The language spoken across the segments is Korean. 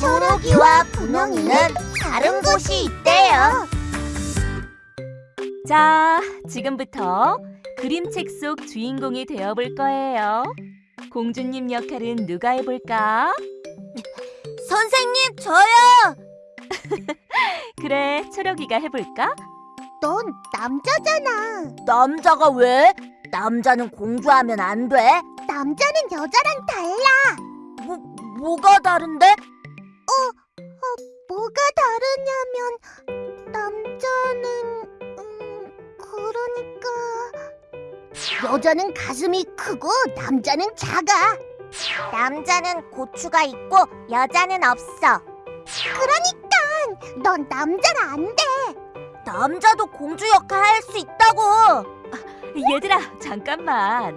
초록이와 분홍이는 다른 곳이 있대요. 자, 지금부터 그림책 속 주인공이 되어볼 거예요. 공주님 역할은 누가 해볼까? 선생님, 저요. 그래, 초록이가 해볼까? 넌 남자잖아. 남자가 왜? 남자는 공주하면 안 돼. 남자는 여자랑 달라. 뭐 뭐가 다른데? 다르냐면 남자는 음 그러니까 여자는 가슴이 크고 남자는 작아. 남자는 고추가 있고 여자는 없어. 그러니까 넌 남자는 안 돼. 남자도 공주 역할 할 수 있다고. 얘들아, 잠깐만.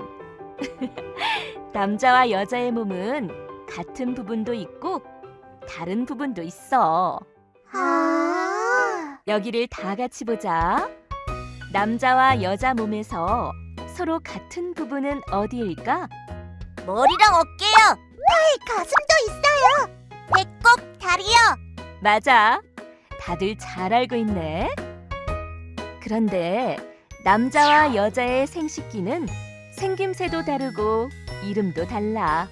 남자와 여자의 몸은 같은 부분도 있고 다른 부분도 있어. 아. 여기를 다 같이 보자. 남자와 여자 몸에서 서로 같은 부분은 어디일까? 머리랑 어깨요. 팔, 가슴도 있어요. 배꼽, 다리요. 맞아. 다들 잘 알고 있네. 그런데 남자와 여자의 생식기는 생김새도 다르고 이름도 달라.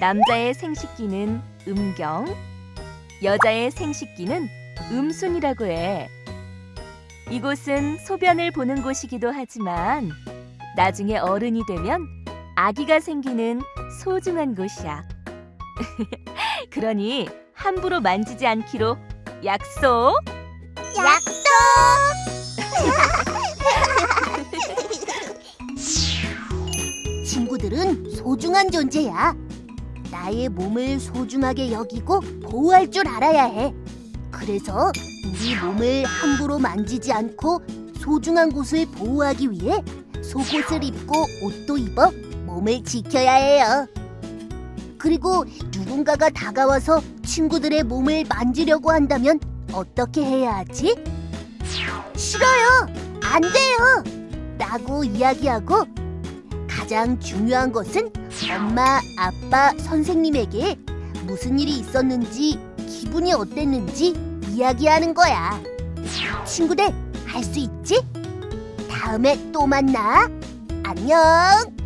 남자의 생식기는 음경, 여자의 생식기는 음순이라고 해. 이곳은 소변을 보는 곳이기도 하지만 나중에 어른이 되면 아기가 생기는 소중한 곳이야. 그러니 함부로 만지지 않기로 약속. 약속. 친구들은 소중한 존재야. 나의 몸을 소중하게 여기고 보호할 줄 알아야 해. 그래서 우리 몸을 함부로 만지지 않고 소중한 곳을 보호하기 위해 속옷을 입고 옷도 입어 몸을 지켜야 해요. 그리고 누군가가 다가와서 친구들의 몸을 만지려고 한다면 어떻게 해야 하지? 싫어요. 안 돼요. 라고 이야기하고 가장 중요한 것은 엄마, 아빠, 선생님에게 무슨 일이 있었는지 기분이 어땠는지 이야기하는 거야. 친구들, 할 수 있지? 다음에 또 만나. 안녕.